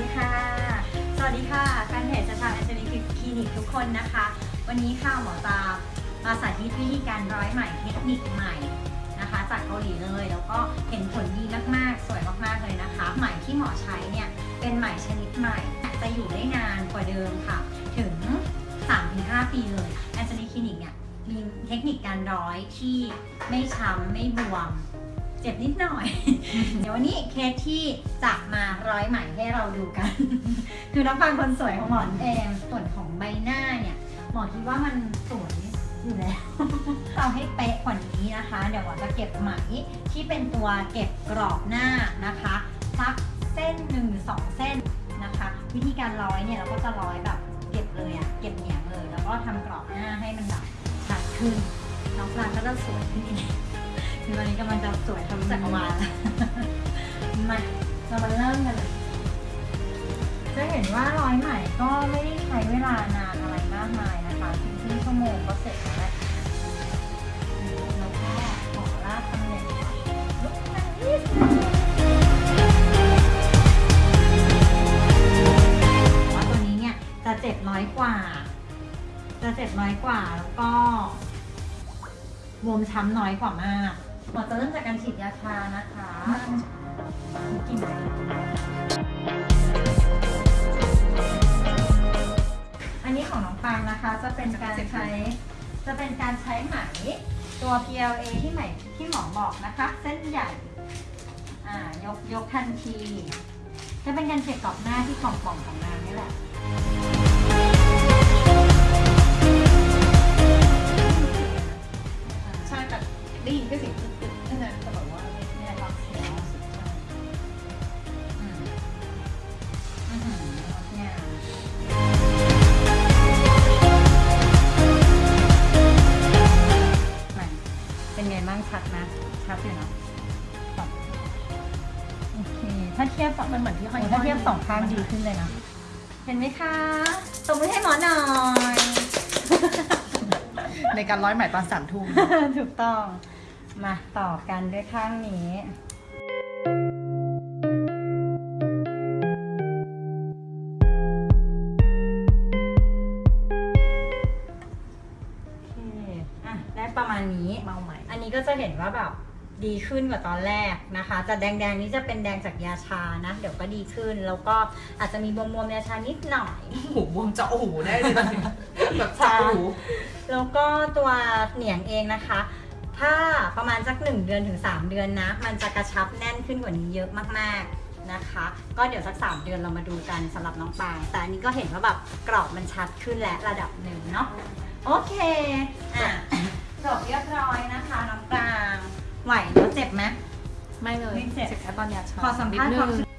ดีค่ะ สวัสดีค่ะแฟนเพจสถานแอนโทนีคลินิกทุกคนนะคะ วันนี้ค่ะหมอจะมาสาธิตวิธีการร้อยไหม่เทคนิคใหม่นะคะ จากเกาหลีเลย แล้วก็เห็นผลดีมากๆ สวยมากๆเลยนะคะไหมที่หมอใช้เนี่ยเป็นไหมชนิดใหม่จะอยู่ได้นานกว่าเดิมค่ะ ถึง 3-5 ปีเลยแอนโทนีคลินิกเนี่ยมีเทคนิคการร้อยที่ไม่ช้ำไม่บวม เจ็บนิดหน่อย เดี๋ยววันนี้เคสที่จะมาร้อยไหมให้เราดูกัน คือน้องฟังคนสวยของหมอนเองส่วนของใบหน้าเนี่ยหมอคิดว่ามันสวยอยู่แล้วเอาให้เป๊ะกว่านี้นะคะ เดี๋ยวหมอจะเก็บไหมที่เป็นตัวเก็บกรอบหน้านะคะสักเส้นหนึ่งสองเส้นนะคะ วิธีการร้อยเนี่ยเราก็จะร้อยแบบเก็บเลยอะเก็บเหนียงเลย แล้วก็ทำกรอบหน้าให้มันแบบชัดขึ้นน้องฟรานก็จะสวยขึ้นอีกคือตอนนี้กำลังจะสวยทะลุจักรวาลแล้วมาเรามาเริ่มกันเลยจะเห็นว่าร้อยไหมก็ไม่ได้ใช้เวลานานอะไรมากมายนะคะเพียงครึ่งชั่วโมงก็เสร็จแล้วแหละแล้วก็ขอลากตำแหน่งลุกมานิดนึงว่าตัวนี้เนี่ยจะเจ็บน้อยกว่า จะเจ็บน้อยกว่าแล้วก็บวมช้ำน้อยกว่ามาก หมอจะเริ่มจากการฉีดยาชานะคะกินไหมอันนี้ของน้องปังนะคะ จะเป็นการใช้ จะเป็นการใช้ไหมตัว PLA ที่ไหมที่หมอบอกนะคะ เส้นใหญ่ยกยกทันที จะเป็นการเก็บกรอบหน้าที่กล่องๆของนางนี่แหละางชัดนะชัดอยู่เนอะแบบโอเค ถ้าเทียบกับมันเหมือนที่ห้อยโอ้ถ้าเทียบสองข้างดีขึ้นเลยนะ เห็นไหมคะตบมือให้หมอหน่อย ในการร้อยไหมตอนสามทุ่มถูกต้อง มาต่อกันด้วยข้างนี้โอเคอะได้ประมาณนี้เมาไหมอั นนี้ก็จะเห็นว่าแบบดีขึ้นกว่าตอนแรกนะคะ จะแดงๆนี้จะเป็นแดงจากยาชานะ เดี๋ยวก็ดีขึ้น แล้วก็อาจจะมีบวมๆยาชานิดหน่อยหูบวมเจาะหูได้เลยตอนนี้แบบเจาะหูแล้วก็ตัวเหนียงเองนะคะ ถ้าประมาณสัก 1 เดือนถึง 3 เดือนนะ มันจะกระชับแน่นขึ้นกว่านี้เยอะมากๆนะคะ ก็เดี๋ยวสัก 3 เดือนเรามาดูกันสำหรับน้องปางแต่อันนี้ก็เห็นว่าแบบกรอบมันชัดขึ้นและระดับหนึ่งเนาะโอเคอะ จบเรียบร้อยนะคะน้องปราง ไหวแล้วเจ็บไหมไม่เลยไม่เจ็บ แค่ตอนยาชาขอสัมภาษณ์นิดความนึงรู้